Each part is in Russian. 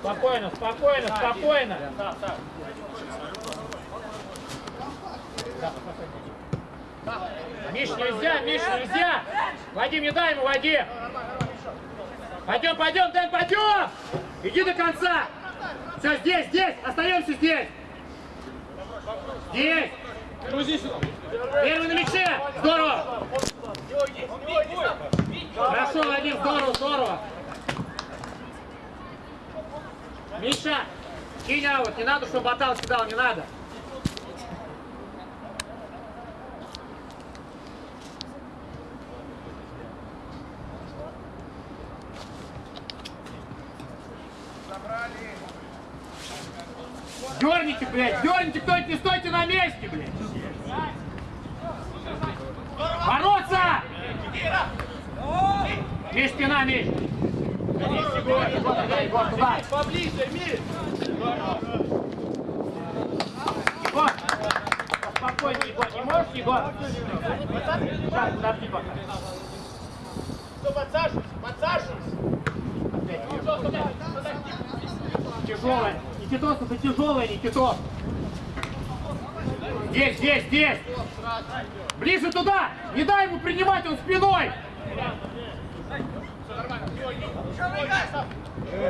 Спокойно, спокойно, спокойно. Миш, нельзя, Миш, нельзя! Вадим, не дай ему, Вадим! Пойдем, пойдем, Дэн, пойдем! Иди до конца! Все, здесь, здесь, остаемся здесь! Здесь! Первый на мяче! Здорово! Хорошо, Вадим, здорово, здорово! Миша, кинь аут, не надо, чтобы Батал кидал, не надо. Дерните, блядь, дерните, кто не стойте на месте, блядь. Бороться! Егор, туда. Поближе, Миш! Егор, спокойно, Егор, не можешь, Егор? Сейчас, подожди пока. Все, подсаживайся, подсаживайся! Тяжелая. Никитос, это тяжелая, Никитос. Здесь, здесь, здесь. Ближе туда. Не дай ему принимать, он спиной.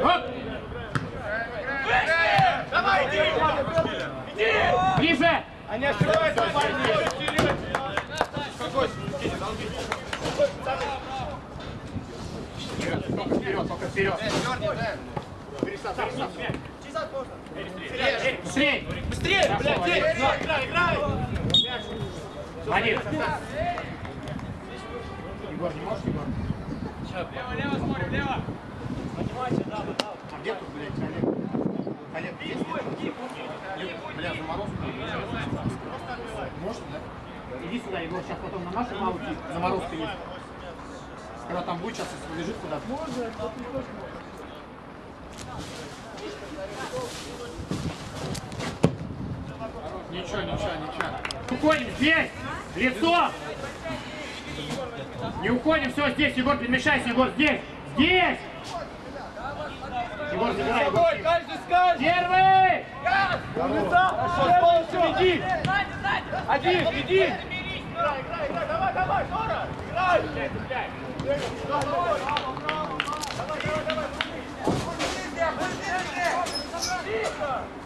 Оп. Давай, иди! Иди! Ближе. Они ошибаются, парни! Только вперед, только вперед. Быстрей. Быстрее, блядь, иди! Играй, играй! Один. Егор, не можешь, Егор? Лево, лево смотрим, лево! А где тут, блядь, Олег? Олег, есть? Бля, заморозку. Может, да? Иди сюда, Егор, сейчас потом на нашу маму заморозка есть. Когда там будет, сейчас лежит куда-то. Можно, Ничего, ничего, ничего. Уходим здесь! Лицо! Не уходим, все, здесь, Егор, перемешайся, Егор, здесь! Здесь! Егор, забирай, Егор. Каждый скажет! Первый! Пошел, полностью иди! Один, иди! Играй, играй, играй, давай, давай, Жора! Играй! Давай, давай, давай! Тихо!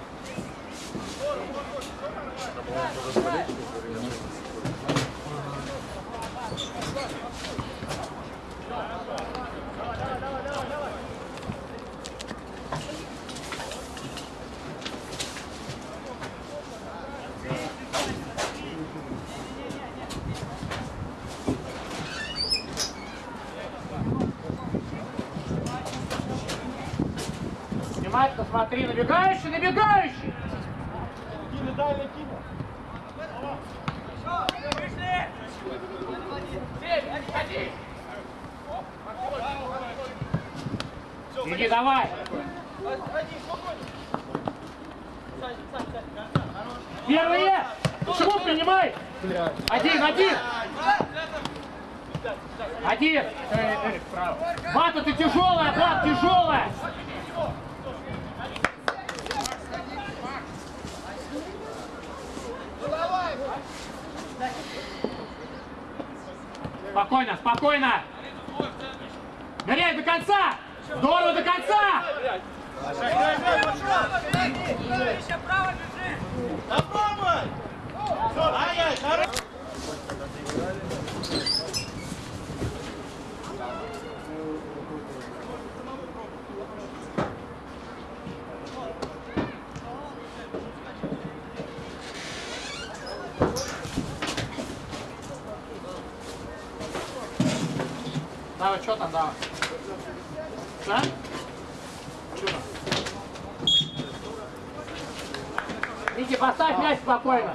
Внимательно смотри, набегающий, набегающий! Кину, дай, Иди, давай! Первые! Почему принимай? Один, один! Один! Бата, ты тяжелая, Бат, тяжелая! Спокойно, спокойно! Ныряй до конца! Здорово до конца! Попробуй! Ай, ай, хорош! Давай, что там, давай? Что там? Вики, поставь мяч спокойно.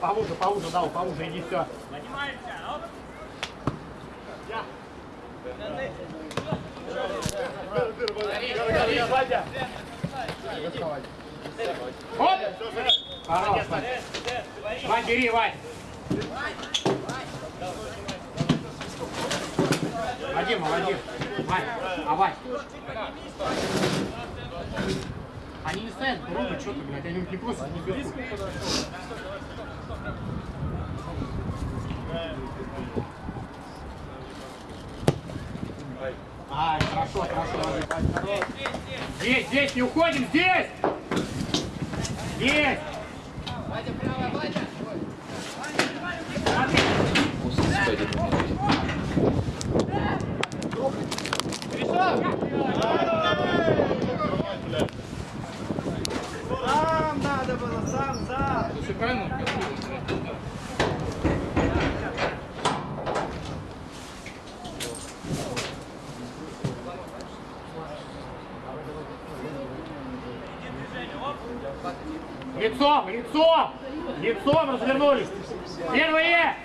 Повуже, повуже, да, повуже, иди, все. Оп! Хорош, Вань, бери, Вань. Вадим, Вадим. Вань, а Вань. Они не стоят ровно что-то, блядь, они не просто не бегут. Ай, хорошо, хорошо. Здесь, здесь, не уходим, здесь! Здесь! Сам надо было, сам, сам. Слушай, правильно? Лицом, лицом! Лицом развернулись! Первые!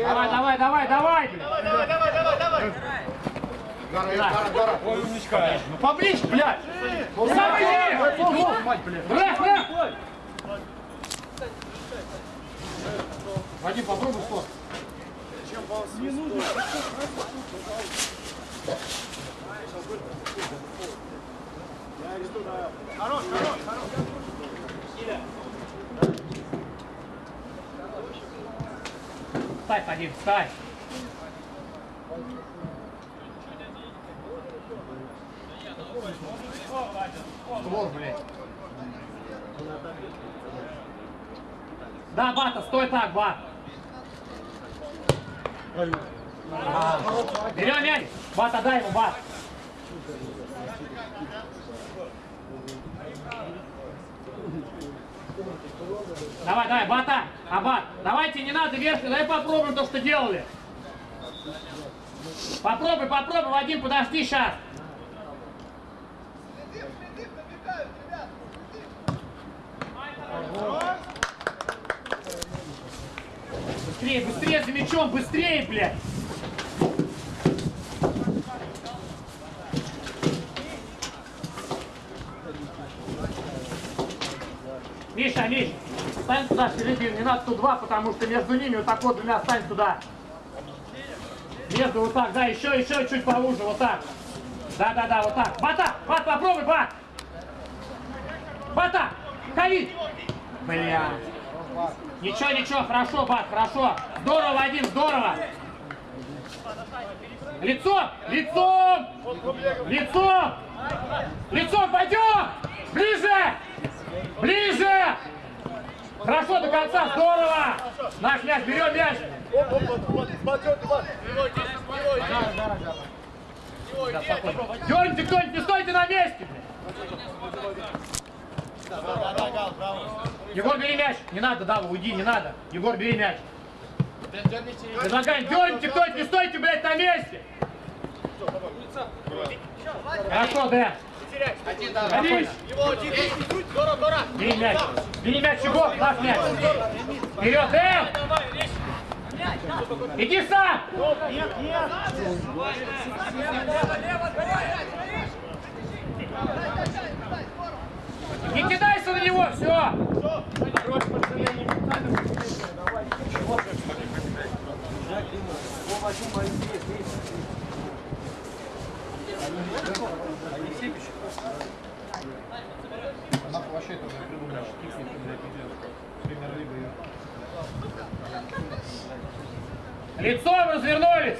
Давай, давай, давай, давай! блин. Давай, давай, давай, давай. Ой, умничка. Ну поближе, блядь! Сам иди! Мать, блядь! Брэх, брэх! Вадим, попробуй что? Хорош, хорош, хорош. Встань, Вадим, встань! Створ, блядь. Да, Бата, стой так, Бат. Берем мяч. Бата, дай ему, Бат. Давай, давай, Бата, Абат, давайте, не надо вверх, давай попробуем то, что делали. Попробуй, попробуй, Вадим, подожди сейчас. Быстрее, быстрее за мячом, быстрее, блядь. Миша, Миш, стань туда в середину, не надо тут два, потому что между ними вот так вот двумя стань туда. Между вот так, да, еще, еще чуть поуже, вот так. Да, да, да, вот так. Бата, Бат, попробуй, Бат. Бата, ходи. Бля. Ничего, ничего, хорошо, Бат, хорошо. Здорово, Вадим, здорово. Лицом, лицом, лицом, лицом, пойдем. Ближе, ближе. Хорошо, до конца, здорово. Наш мяч, берем мяч. Дерните кто-нибудь, не стойте на месте. Егор, бери мяч. Не надо, Дава, уйди, не надо. Егор, бери мяч. Предлагаем, дерните кто-нибудь, не стойте, блядь, на месте. Хорошо, Дэн. Садись. Здорово, здорово. Бери мяч. Бери мяч, Егор, наш мяч. Вперед, Дэн. Иди сам. Не кидайся на него, все. Лицом развернулись.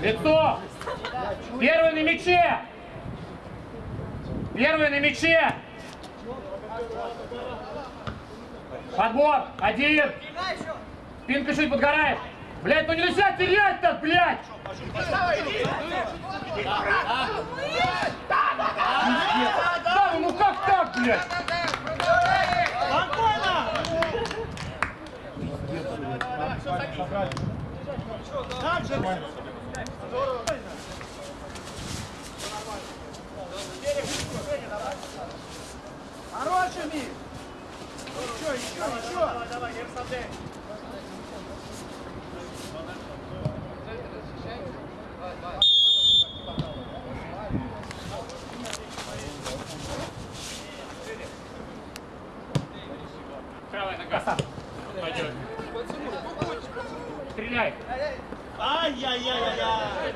Лицо. Первый на мяче. Первый на мяче. Подбор. Один. Спинка чуть подгорает. Блядь, ну нельзя терять-то, блядь. Да, ну как так, блядь? Спокойно. Же. Хороший миг. Еще, еще, еще. Давай, давай, не меняй. Ай-яй-яй-яй-яй.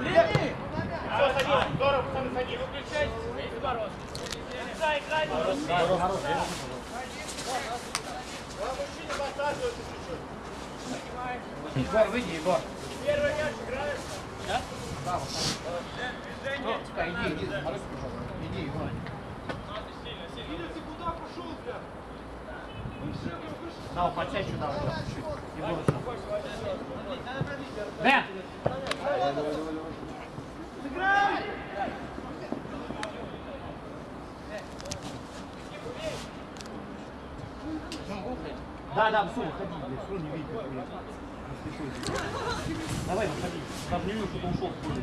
Лени! Все, садись. Здорово, пацаны, садись. Егор, выйди, Егор. Ну, пускай, иди, иди, Мороз, пожалуйста. Иди, Егор. Дал, подсядь сюда, вот, чуть-чуть. Егор, сюда. Дэн! Сыграй! Да, да, все, выходи, блядь, что не видно, блядь. Не слышу. Давай, выходи. Даже не вижу, что ты ушел в поле.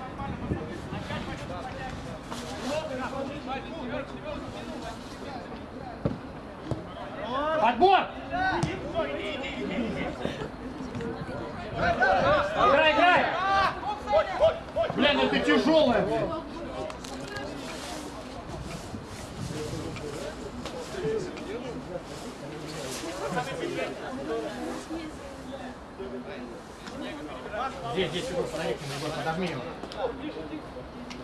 Подбор! Играй, играй! Блин, это тяжелая, блядь. Здесь, здесь, нему, Егор, подожми его.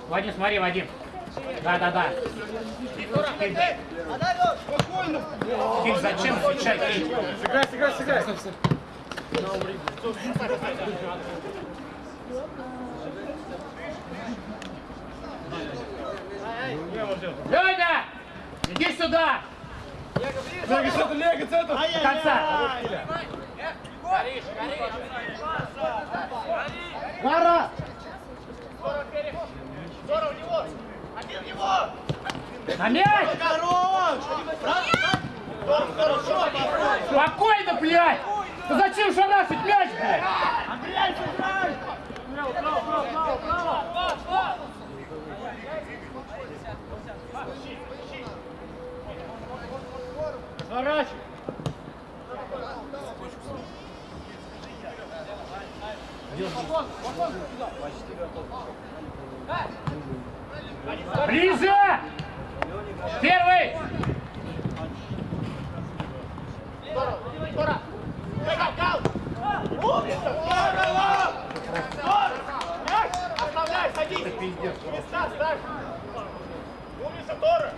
Вадим, смотри, Вадим. Да, да, да. Спокойно! Киль, зачем отвечать? Киль? Сыграй, сыграй, сыграй! Леня! Иди сюда! Лего, центр, Лего, центр! До конца! Гара! На мяч! Хорош! Хорошо! Спокойно, блядь! Ты зачем шарашить мяч, блядь? Андрей, сыграй! Сворачивай! Ближе! Первый! Оставляй, садись! Места ставь! Умница, Тора!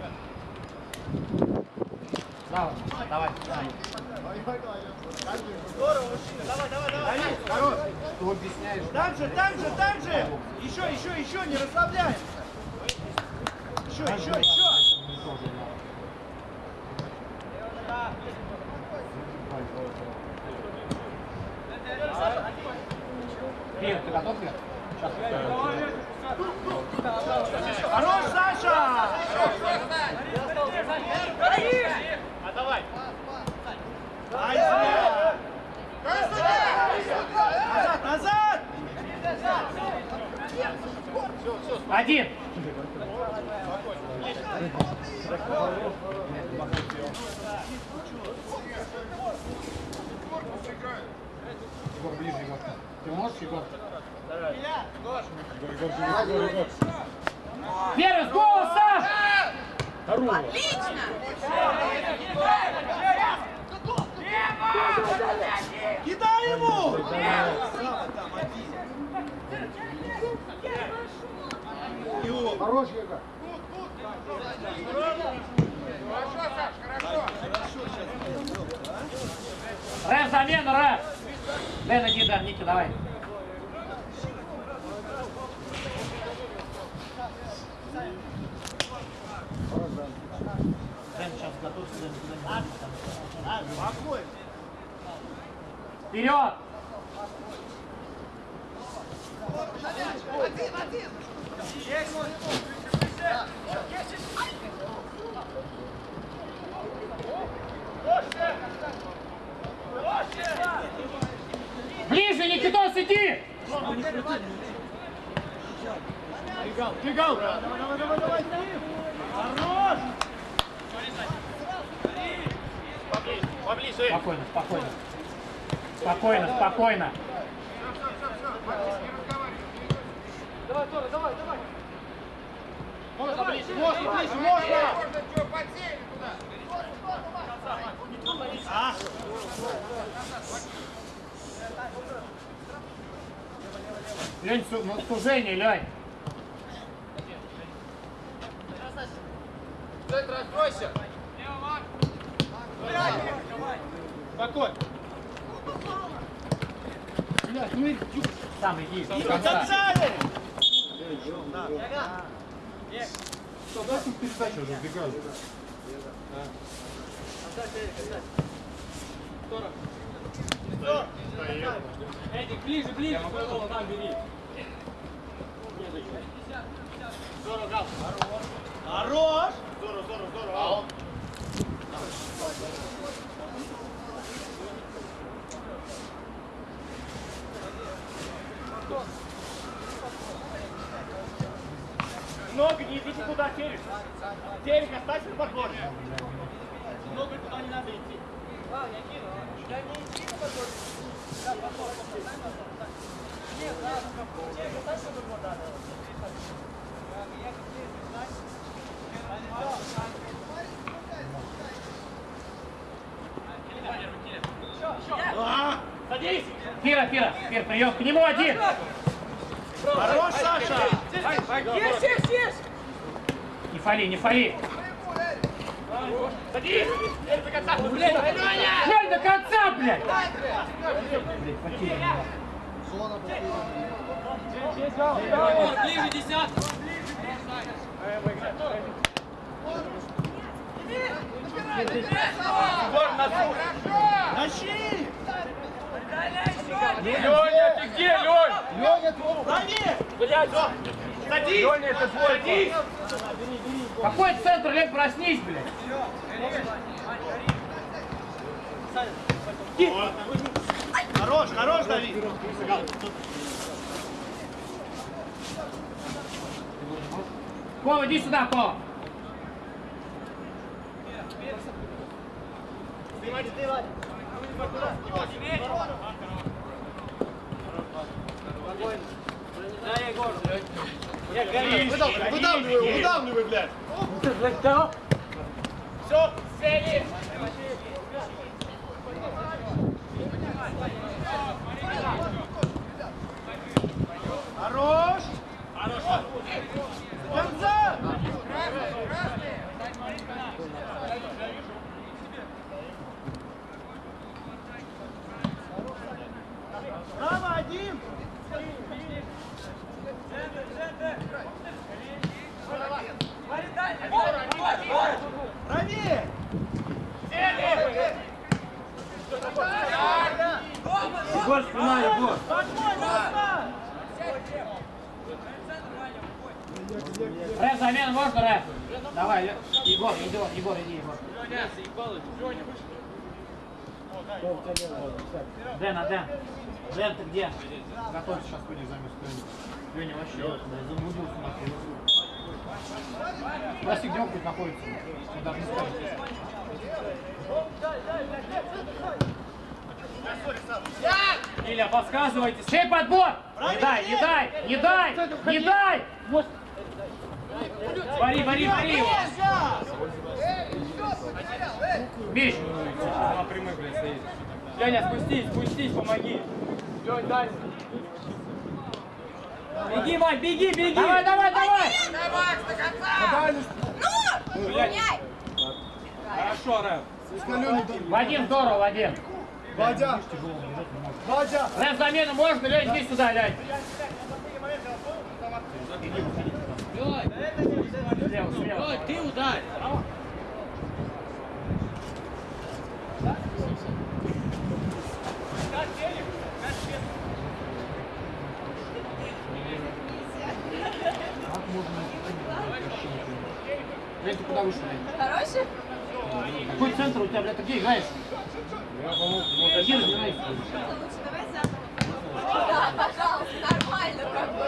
Давай, давай. Здорово, мужчина, давай, давай, давай! Хорош! Ты объясняешь? Там же, там же, там же! Еще, еще, еще, не расслабляемся! Еще, еще, еще! Спокойно, спокойно. Можно ближе, можно ближе, можно! Можно что, подсели туда. Лень, су- ну, сужение, Лень. Спокойно. Сам иди. до До конца. конца, Эрик. Эдик, ближе, ближе, своего там бери. Хорош. Много не идите туда, Терек. Терек, оставься на подборе. Много туда не надо идти. Садись. Фира, Фира, Фир, прием к нему один. Хорош, Саша. Есть, есть, есть! Не фали, не фали. Садись. Лень до конца. Лень до конца, блядь. Блядь, потерян. Ближе, десятку! Тащи. Леня, ты где, Лень? Леня, правее. Блядь, Садись. Леня, это твой Садись. Какой центр, Лень, проснись, блядь. Хорош, хорош, Давид. Кова, иди сюда, Кова. Выдавливай, выдавливай, блядь. Все, сели. Хорош. Хорош. До конца. Право один. Правее. Егор, спина, Егор! Подмой, Москва. Можно, Рэп? Давай, Егор, Егор, Егор, иди, Егор. Дэн, а Дэн? Дэн, ты где? Готовься, сейчас ходишь замес Леня вообще замудился нахуй. Спроси, где он хоть находится. Он даже не скажет. Илья, подсказывайте. Чей подбор? Не дай, не дай, не дай, не дай! Вари, вари, вари его. Миш, На прямых, блядь, стоит. Леня, спустись, спустись, помоги. Лень, дальше. Беги, Вань, беги, беги! давай, давай, давай! Ну, меняй. Хорошо, Рэм. Вадим, здорово, Вадим. Вадя. Вадя. Рэп, замену можно? Лень, иди сюда, Лень. Слева, слева. Ты ударь! Лень, ты куда вышел? Хороший? Какой центр у тебя, блядь, ты где играешь? Иди разбирайся. Лучше давай заново. Да, пожалуйста, нормально как бы.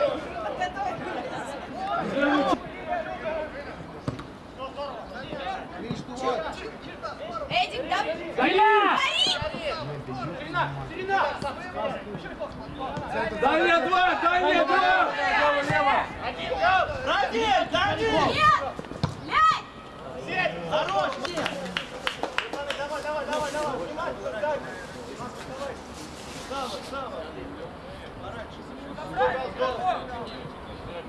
Подготовились. Эдик, да? Илья! Дай мне два, дай мне два! Правее, Давид. Нет! Хорош. Нет. Давай, давай, давай, давай.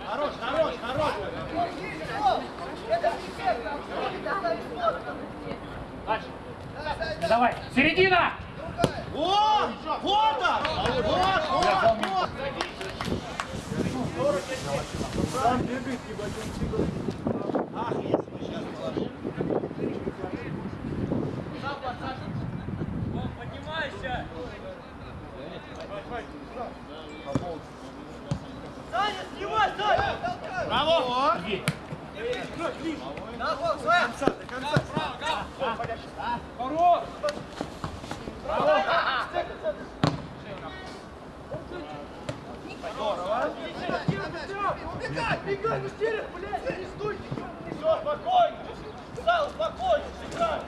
Хорош, хорош, хорош. Дальше. Давай. Середина! Вот! Вот он! Вот, вот, вот! Ах, если сейчас положил. Поднимайся! Саня, снимай, Саня! Браво! Иди. На ход, до конца, до конца. Хорош! Убегай, убегай, быстрее, блядь, не стойте! Все, спокойно! Сал, спокойно, сыграй!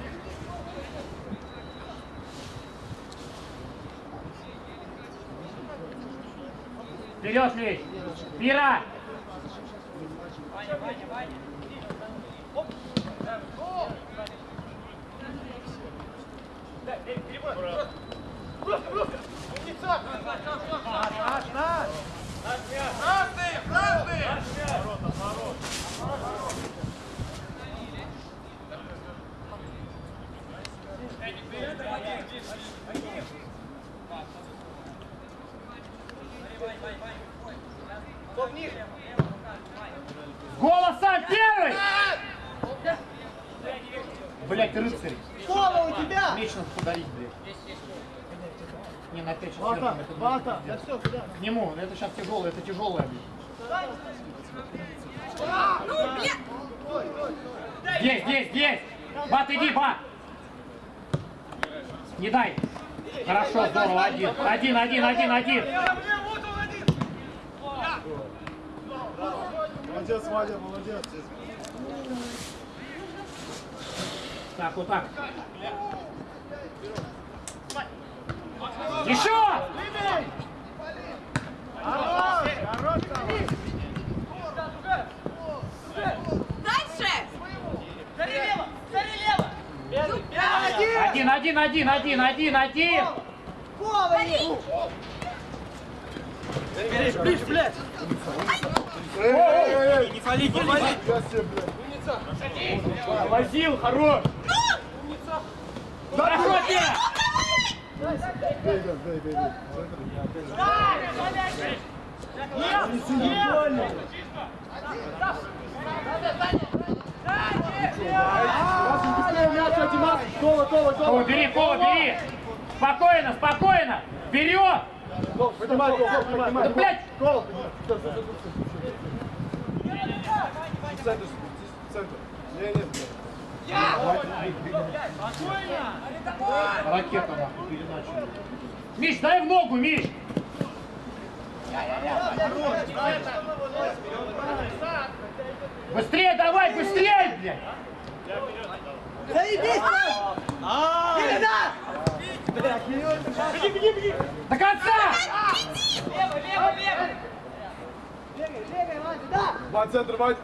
Вперед, Миш! Мира! Умница! Наш, наш, наш! Красные, красные! Кто в них? Голосом первый! Блять, рыцарь! Кола у тебя! Меч надо подарить, блядь. Не, на пять Вата, вата, да все, куда? К нему, это сейчас тяжелое, это тяжелое, блядь. Ну, бля! Здесь, здесь, здесь! Бат, иди, бат! Не дай! Хорошо, здорово, один. Один, один, один, один. Молодец, Вадя, молодец. Так, вот так. Еще! Хорош, хорош, Сава. Дальше! Один, один, один, один, один, один. Гори! Не фали, не фали! Возил, хорош. Хорошо тебе! Кола, бери, Кола, бери! Спокойно, спокойно! Вперед! Поднимай, гол, поднимай. Да, блядь! Гол, Центр, центр. Не, не, Ракета нахуй, переначали. Миш, дай в ногу, Миш! Быстрее давай, быстрее, блядь! До конца! Два центр, Вадь.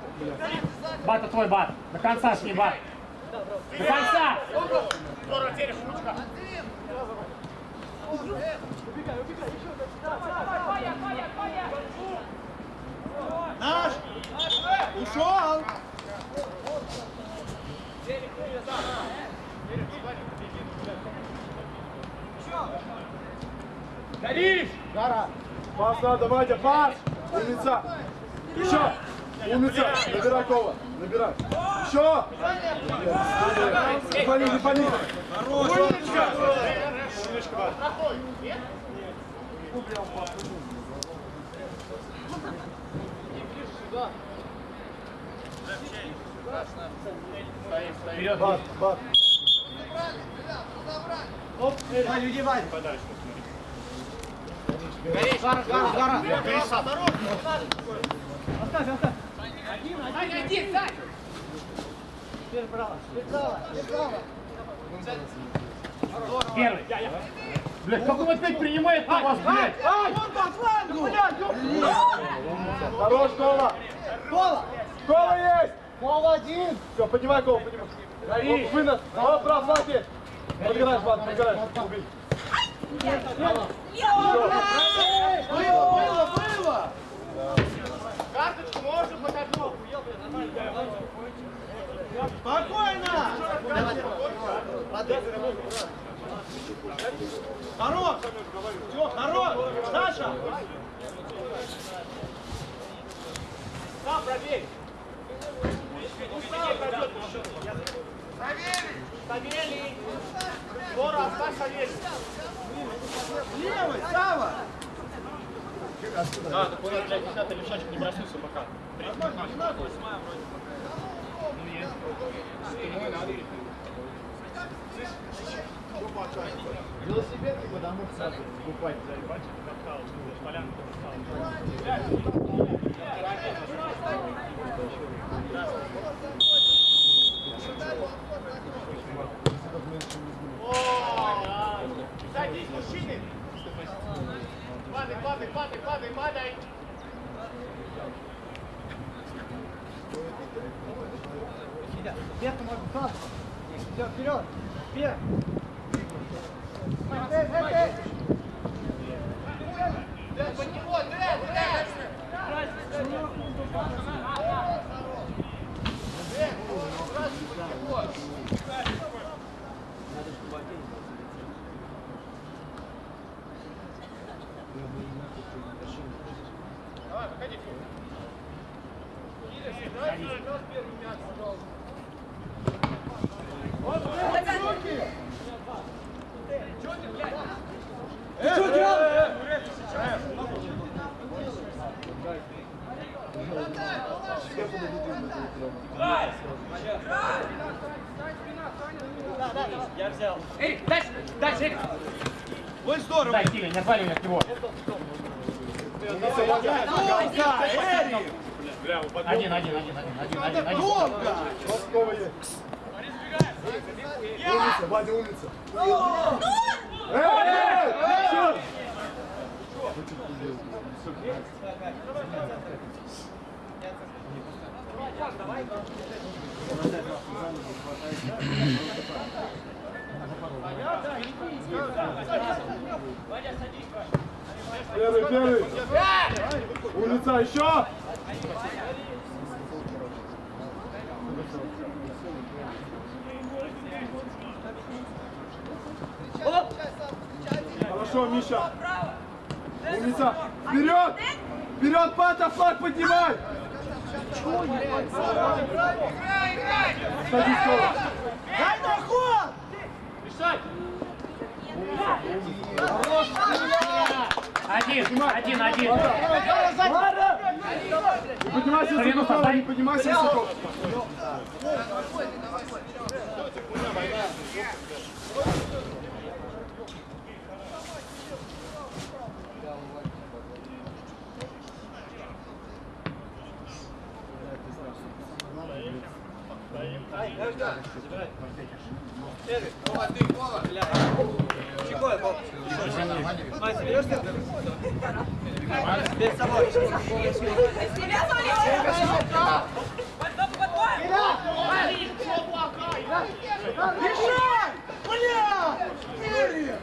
Бата твой бат. До конца с ним бат. До конца! Наш! Ушел! Горишь! Гара! Пас надо, Вадя, пас! Умница! Еще! Умница! Набирай кола! Набирай! Еще! Не пали, не пали! Умничка! Вперед, Бат, бат! Оп, Вадя, иди, Вадя! Гара, гара, гара! Первый. Блядь, как он опять принимает на вас, блядь? Ай! Он по флангу, блядь! Хорош, Кола! Кола! Кола есть! Кола один! Все, поднимай Кола, поднимай. Гори. Вынос! Прав, Вадя! Подгораешь, Влад, подгораешь. Убей. Было, было, было! Карточку можно хоть одну. Спокойно! Хорош! Все, хорош! Саша! Сам проверь. Савелий! Скоро оставь Савелий. Левый, Сава! Да, так он, блядь, десятый лишачек не проснулся пока. Нормально, не надо. Велосипедки потому что покупать, заебать, катал, полянку Садись, мужчины! Падай, падай, падай, падай, падай! Вверх можно, сразу. Все, вперед! Вверх! Эй, эй, эй! Под него, Дред, Дред! Давай, выходи. Кирилл, давай возьмем первый мяч, пожалуйста. Ты что делаешь? Эрик, дальше, дальше, Эрик. Ой, здорово! Дай, Киля, не отвали меня от него. Долго! Эрик! Один, один, один, один, один, один, один. Долго! Умница, Вадя, умница. Эй, чё? Первый, первый. Умница, еще. Хорошо, Миша. Умница. Вперед! Вперед, Пата, флаг поднимай! Садись, Кола. Дай на ход! Один, один. Не поднимайся, создай. не поднимайся, Сокол. Тебя смотри! Решай! Бля! Эрик!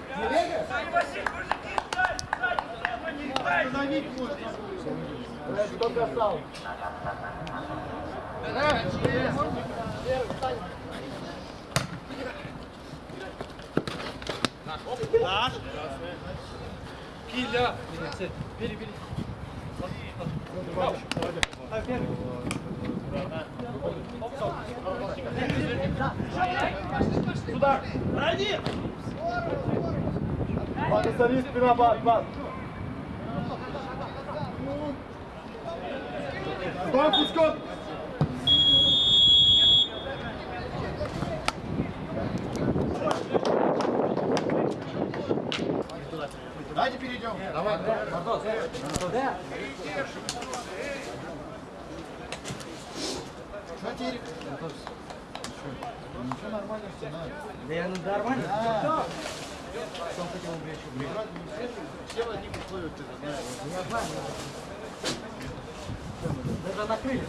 Остановить можно. Кто бросал? Наш. Киля! Брони! Ваня, смотри, спина, бат, бат. Стой, Пучков! Давайте перейдем. Давай, Что Терек? Ничего нормально, все, да. Да я нормально. Да. Что он хотел бы еще? Все в одних условиях, ты знаешь. Я знаю. Даже накрыли.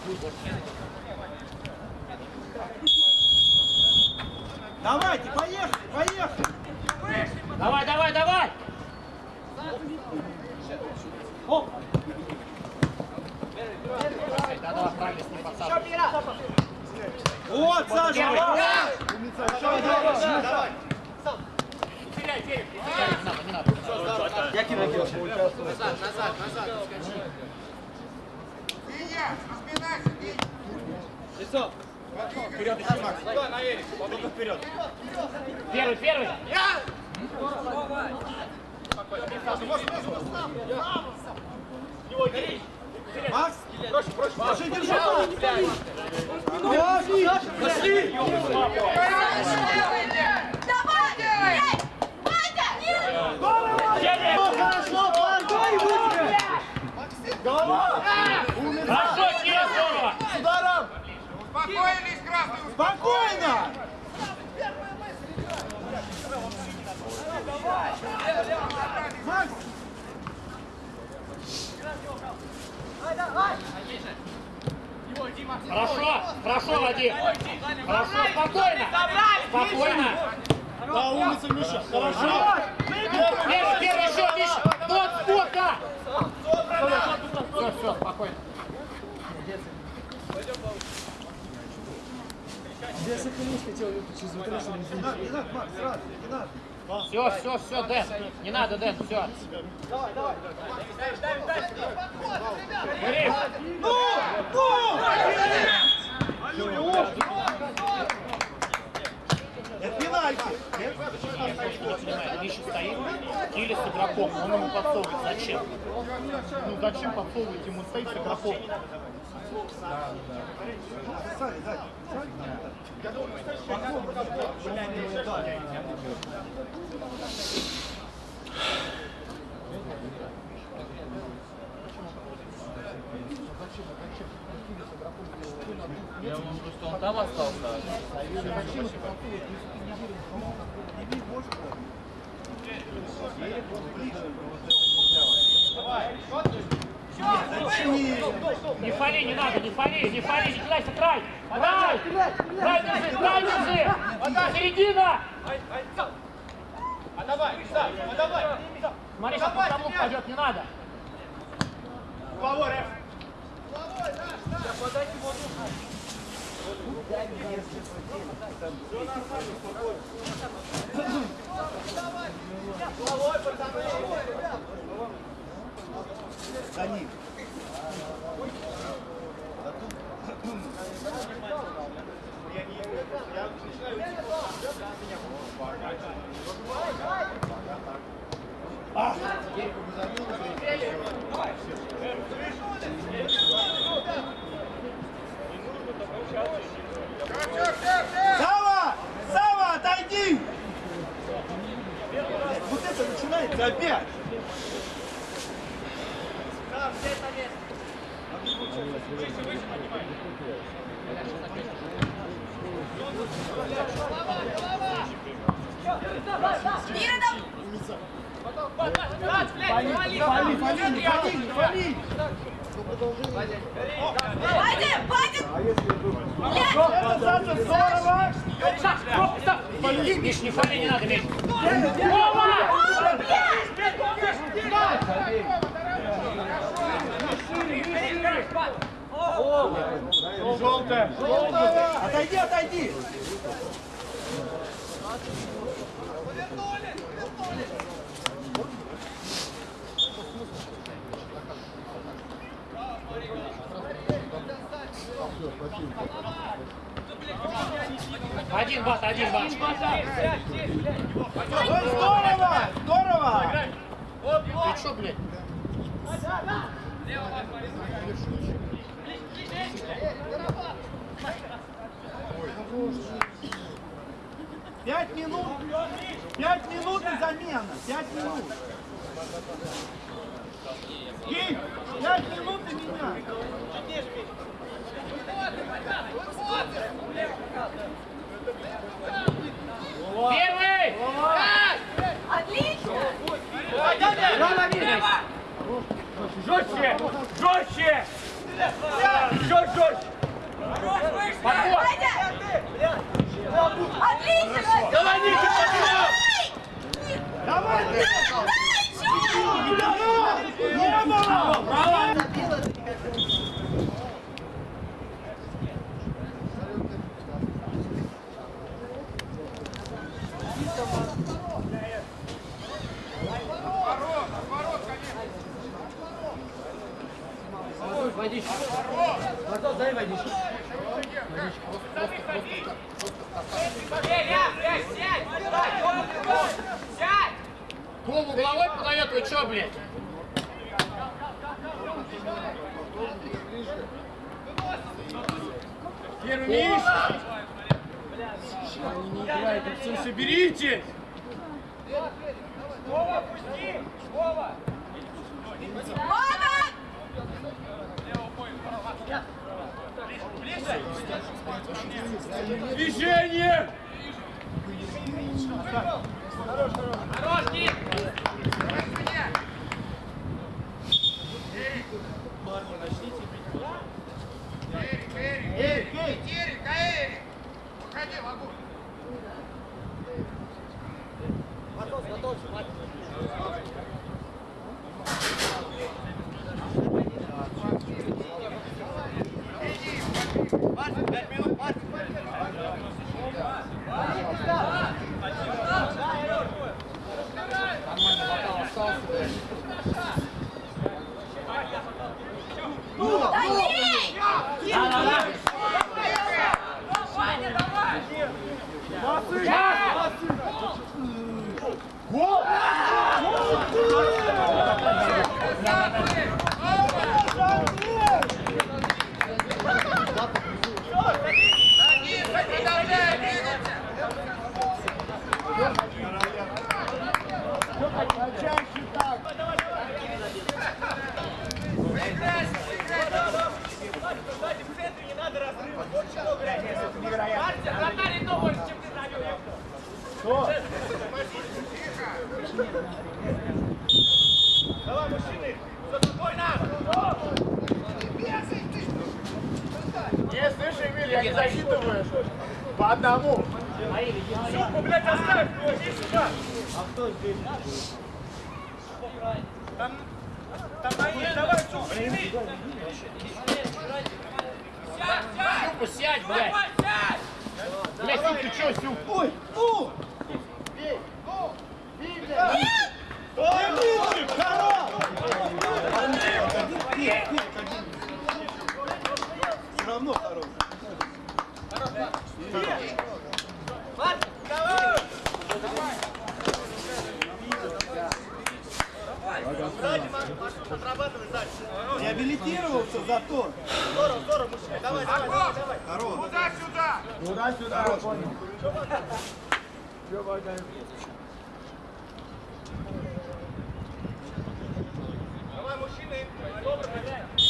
Давайте, поехали, поехали! Давай, давай, давай! Вот, Саша! Первый. Давай, давай, давай! Не надо, не надо, не надо. Я кину, кину. Первый, первый. Макс, проще, проще, проще, держи! Пошли! Пошли! Давай! Сели! Хорошо, Марк! Голова! Хорошо, Кирилл, здорово! С ударом! Спокойно! Хорошо, хорошо, Вадим. Хорошо, спокойно. Спокойно. Да, умница, Миша. Хорошо. Первый, первый, еще, Миша. Вот, сколько? Все, все, спокойно. Не надо, не надо, Макс, сразу, не надо. Все, все, все, Дэн. Не надо, Дэн, все. Давай, давай. Ну! Ну! Это пенальти. понимаю, Миша стоит, Киля с игроком, он ему подсовывает. Зачем? Ну зачем подсовывать ему стоит с игроком? Сзади, сзади. Я вам просто он там остался. Не фали, не надо, не фали, не фали, не кидайся, край! Край! Край держи, край держи! Середина! Смотри, сейчас по тому пойдет, не надо. За ним. Сава! Сава, отойди! Вот это начинается опять! Мира, там! Фали, фали, фали, фали, фали! Вадя! Вадя! Это Саша, здорово! Миш, не фали, не надо, Миш! Вова! Желтая. Отойди, отойди! Один бат, один бат. Ой, здорово! Здорово! Ты что, блядь? Пять минут! Пять минут и замена! Пять минут! Ким, пять минут и меня! Первый! Отлично! Жестче! Жестче! Жестче! Жестче! Подход! Отлично! Давай, Ника, подбор! Давай! Дай, дай, чувак! Лево! Право! Водичку. Артур, дай водичку. Голову головой подает, вы чё, блядь? Первый миш! Они не играют, все соберитесь! Мама! Движение! Да ей! Да-да-да. Ваня, давай! Не, слышь, Эмиль, я не засчитываю. По одному. Суку, блядь, оставь! Иди сюда! Там, там мои, давай, суку, сними! Сюпа, сядь, блядь. Блядь, Сюп, ты чё, Сюп? Ой, у! Бей, ну, бей, блядь. Эмиль, хорош! Все равно хорош. Реабилитировался зато. Здорово, здорово, мужчина. Давай, давай, давай, давай. Хорош. Туда-сюда! Туда-сюда, я понял. Давай, мужчины! Добро,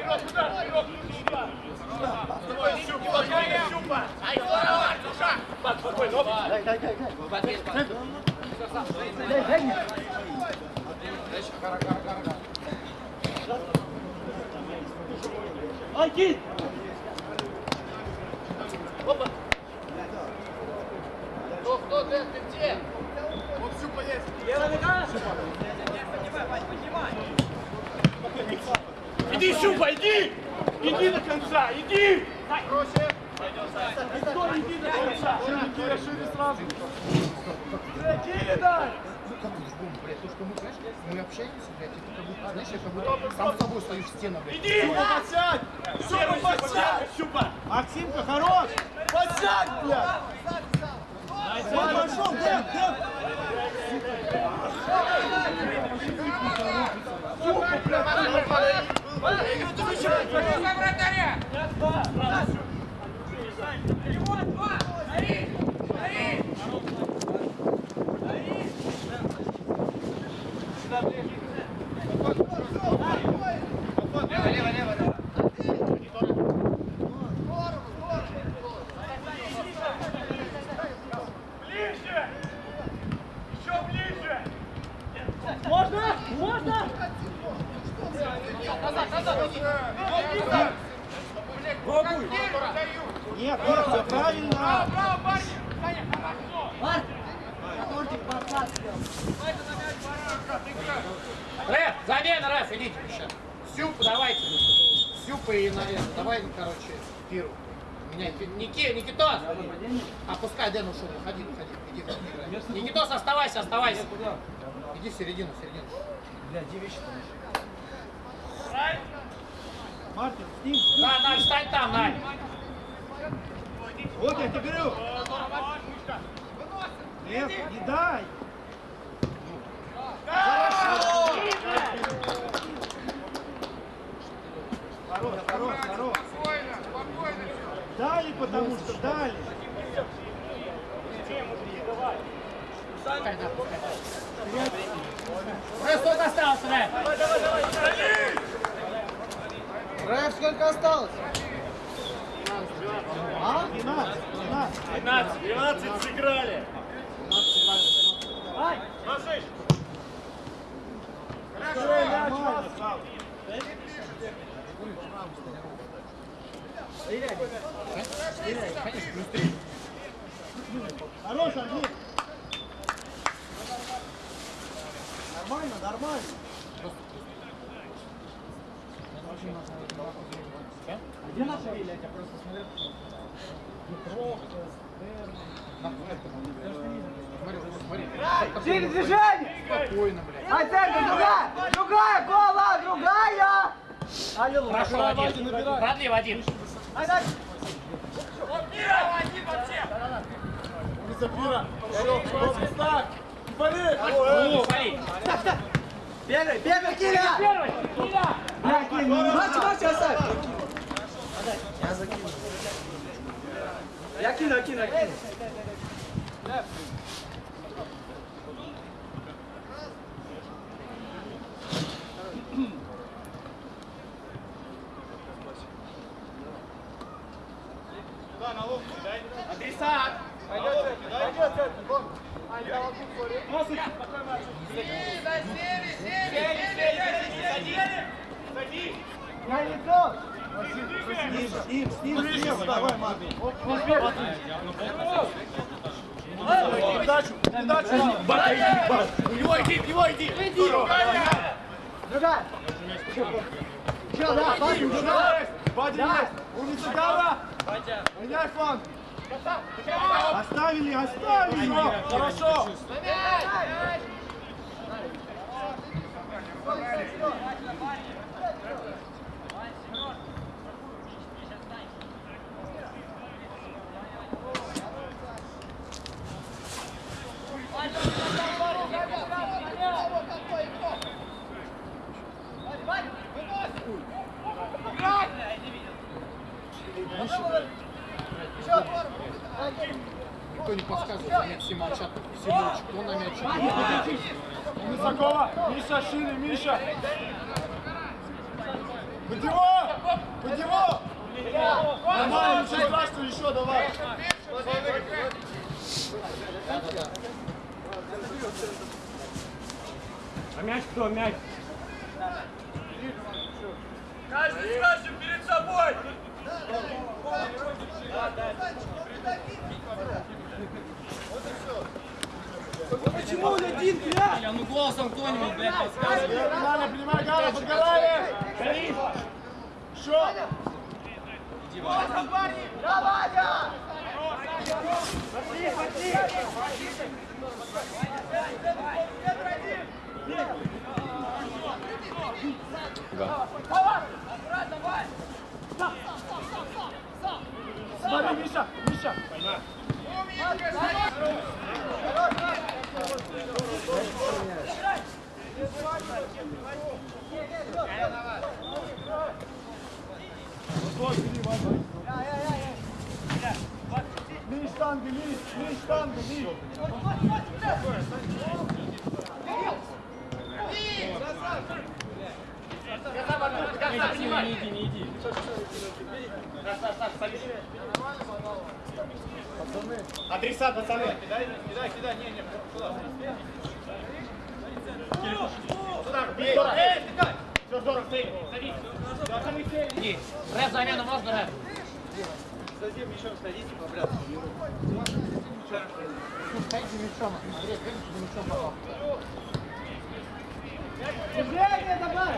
Вперед, туда, вперед, туда! Давай, Щупа, Щупа! Ай, здорово, Артуша! Спокойно, оп! Дай, дай, дай, дай. Дай, дай мне. Ай, кит! Кто, кто, Дэн, ты где? Вот Сюпа есть. Иди, Щупа, иди! Иди до конца, иди! Проще. Стой, иди до конца! Киля шире сразу. Киля, дай! бум, блядь, то, что мы, знаешь, мы общаемся, блядь, это как будто, знаешь, я как будто сам с тобой стою в стену, блядь. Иди, подсядь! Сюпа, подсядь! Сюпа! Максимка, хорош! Подсядь, блядь! Сам пошел, Дэн, Дэн! Сюпа, блядь! Ты вычеркивай! Вратаря! Оставайся. Иди в середину, в середину. Бля, где вещи Мартин, с ним. Да, Надь, встань там, Надь. Вот я тебе говорю. Нет, не дай. Хорош, хорош, хорош. Спокойно, спокойно. Дали, потому что дали. Сколько осталось, Рэф? Рэф, сколько осталось? А? 12, 12. 12 сыграли. Нормально, Слава. Конечно, плюс три. Хорош, Андрей. Нормально, нормально. Где наша Виля? Я просто смотрел. Смотри, смотри. Сильное движение! Спокойно, блядь. А центр, другая! Другая, гола, другая! Аллилуйя. Хорошо, Вадим. Продли, Вадим. Ну, смотри. Первый, первый, Киля! Первый, Киля. Я кину. Матч, матч, оставь! Я кину, я кину, я кину. Адресат. Я лицо! С ним, с ним, с ним, слева, давай, Марк. Передачу, передачу. У него иди, у него иди. Другая. Че, да, Вадим, другая. Вадим есть. Умница, Гава. Меняй фланг. Оставили, оставили. Хорошо. Никто не подсказывает, мяч все молчат. Все молчат. Кто на мяче? Высокова. Миша, шире, Миша. Под него! Под него! Нормально, ничего страшного, еще давай. А мяч кто? Мяч. Каждый скажет перед собой. Почему он один, бля? Нормально, принимай, Гава, подгорали. Еще. Смотри, Миша, Миша. Вот, Адресат, пацаны. Кидай, кидай, кидай, не, не, сюда. Сюда, бей. Эй, Все, здорово, стоит, садись. Остальные сели. Ні. Реф заміну можна реф? Садим мячом, садите. Ну, ходите мячом. Андрей, ходите мячом попал. Движение добавь!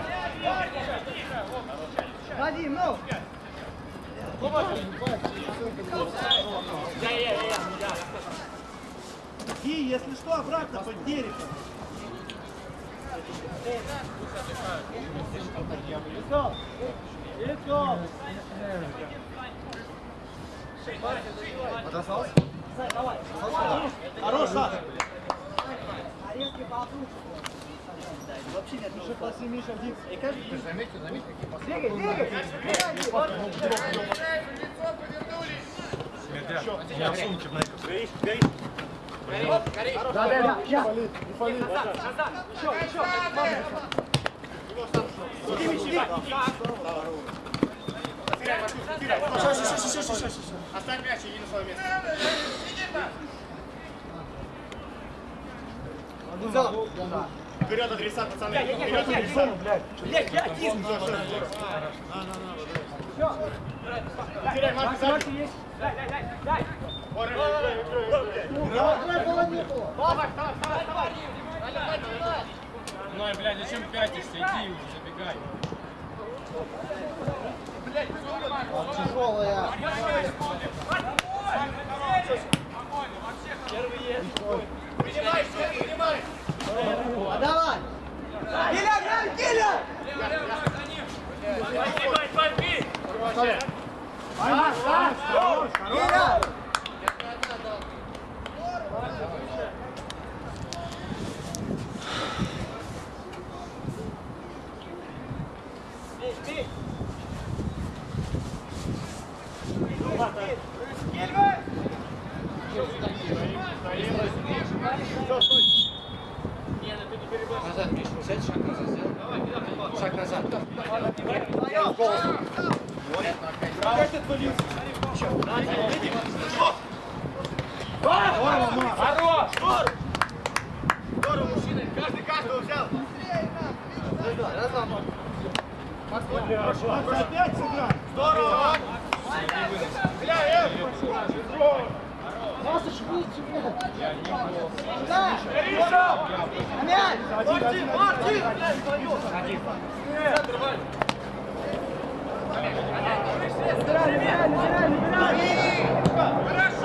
Вадим, ну! Я, я, я, я. И, если что, обратно под дерево. Лицо! Лицо! Хорош, Саша! Вообще нет, уже после Миша Дикс. Ты заметил, заметил, какие пасы? Двигай, двигай! Да, да, да. Оставь мяч, иди на свое место. Вперед адреса, пацаны. Вперед адреса. Блядь, я один. Ну, блядь, зачем пятишься? Иди уже, забегай. Тяжелая. Принимай, все, принимай. А давай! Киля, Киля, Киля! Бой, бой, бой, бей. Киля! Назад, Миш, сядь, шаг назад сделай. Шаг назад. Хорош. Здорово, мужчины. Каждый каждого взял. Опять сыграй! Здорово. Бля, э. Мартин, Мартин! Хорош,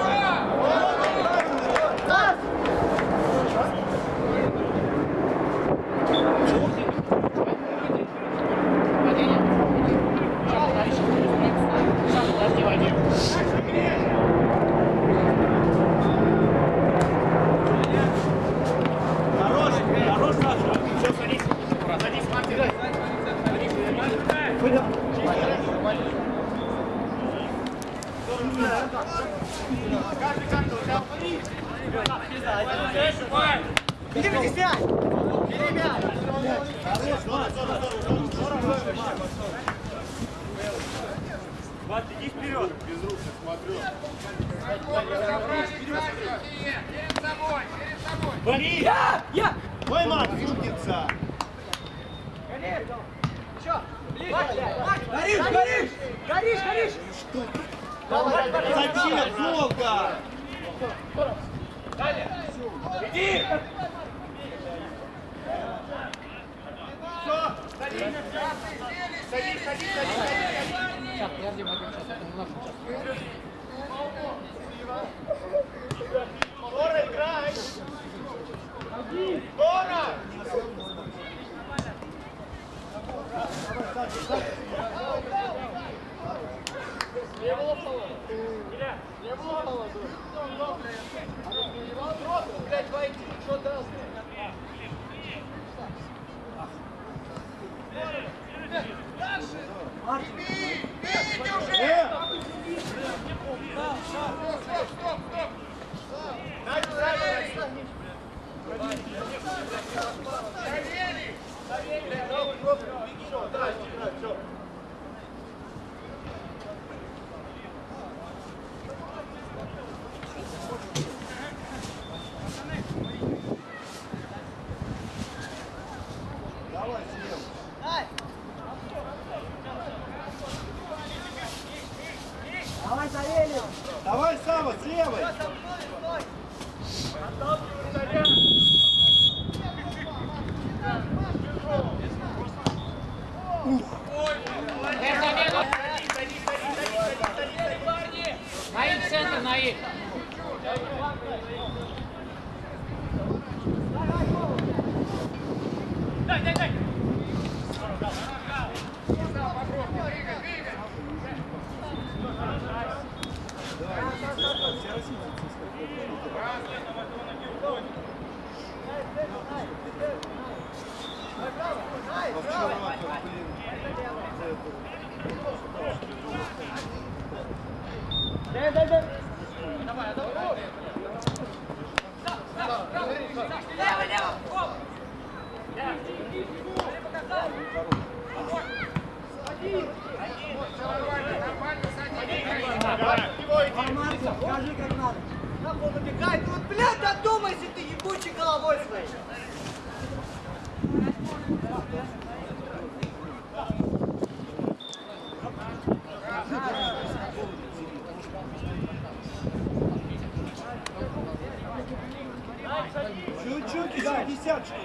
Давай, Савелий! Давай, Сава, с левой! Наик, центр, Наик. Скажи, как надо. Убегает? Ну, вот, блядь, додумайся ты ебучей головой своей. Чуть-чуть, еще десяточку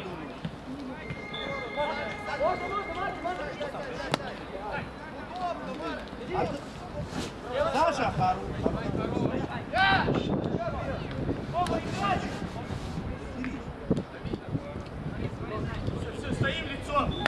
думаю. Саша, хорош. Все, стоим лицом.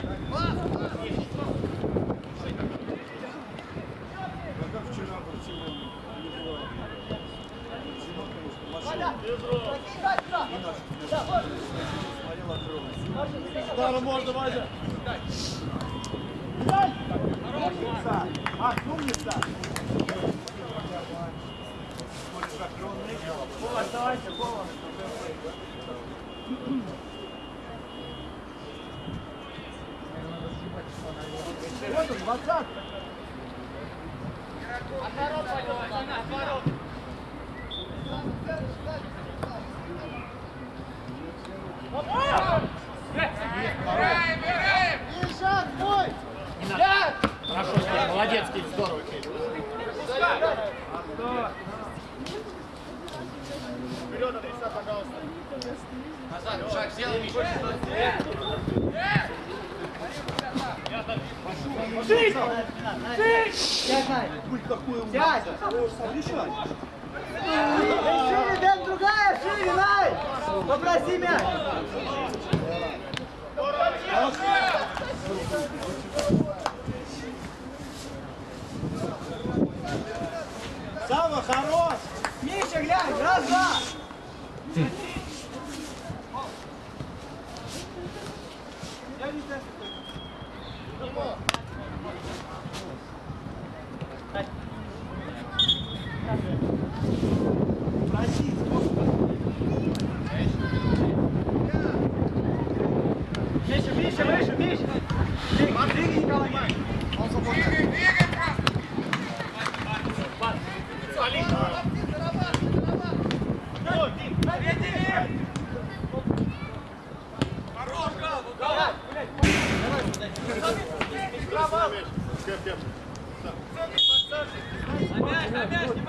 Ударом можно, Вадя. Умница. А, умница. Повар, давайте, повар. Вот он, двадцатка. Хорошо, Кирилл, здорово. Вперед, адреса, пожалуйста. Назад, шаг сделай, Миша. Сядь, Най. Сядь. Решай. Шире, Дэн, другая, шире, Най. Попроси мяч. Сава, хорош. Миша, глянь, раз, два. Проси, Миша, Миша, выше, Миша. Двигай, двигай, Николай. Четвертый раз надо его кидать. Раз, два с тобой, раз, два. Убегай,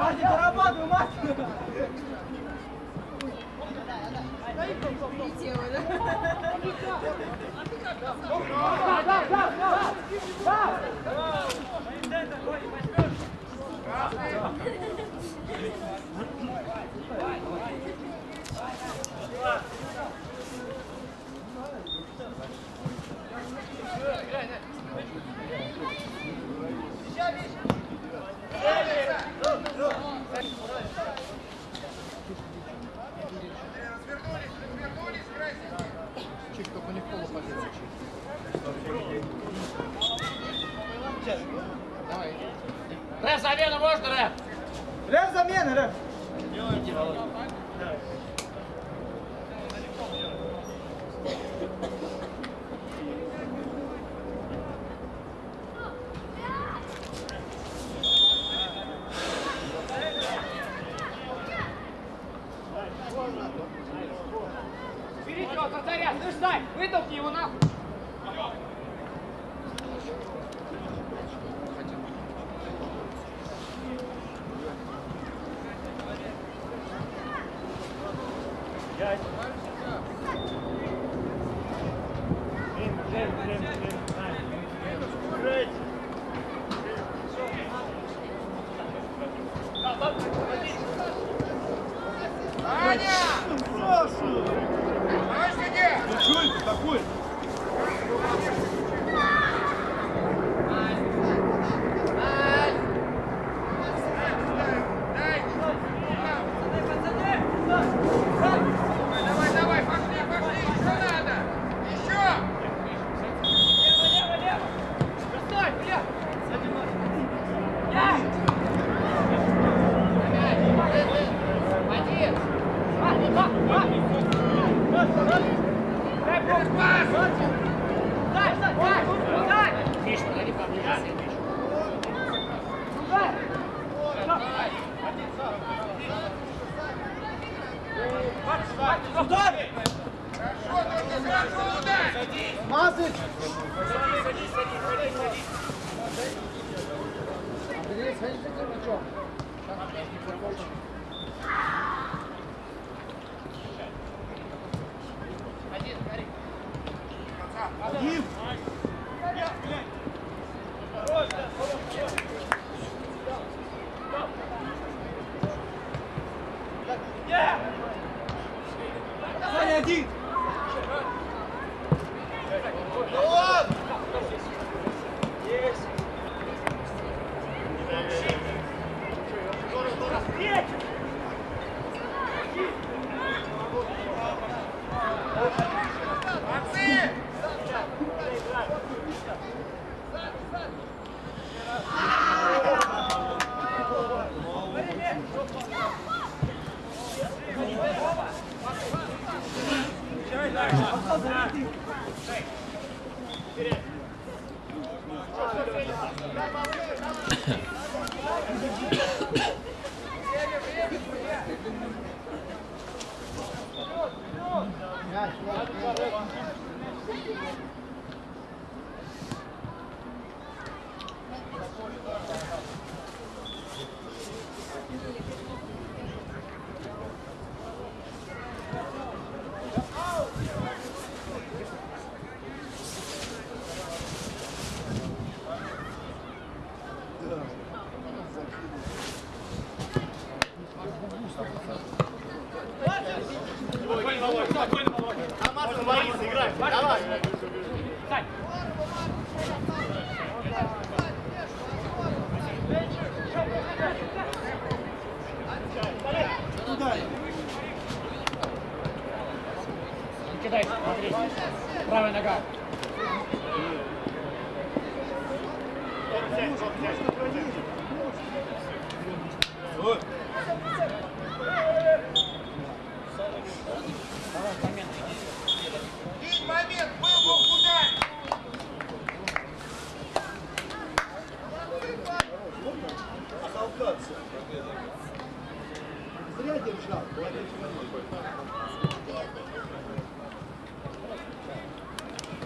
Мартин, дорабатывай, Мартин. Прилетела, да? Да, да, да, да, да. Давай. Рэп, замена можно, Рэп? Рэп замена, рэп. Берите его, Татаря, слышь, дай, вытолкни его Yeah.